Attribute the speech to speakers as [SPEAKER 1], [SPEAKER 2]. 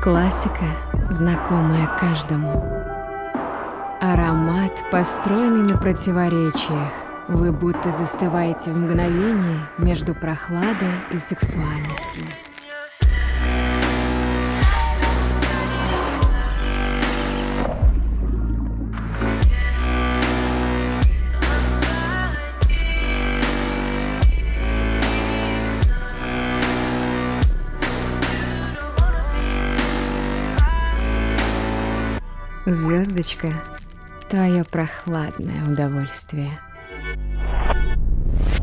[SPEAKER 1] Классика, знакомая каждому. Аромат, построенный на противоречиях. Вы будто застываете в мгновении между прохладой и сексуальностью. Звездочка, твое прохладное удовольствие.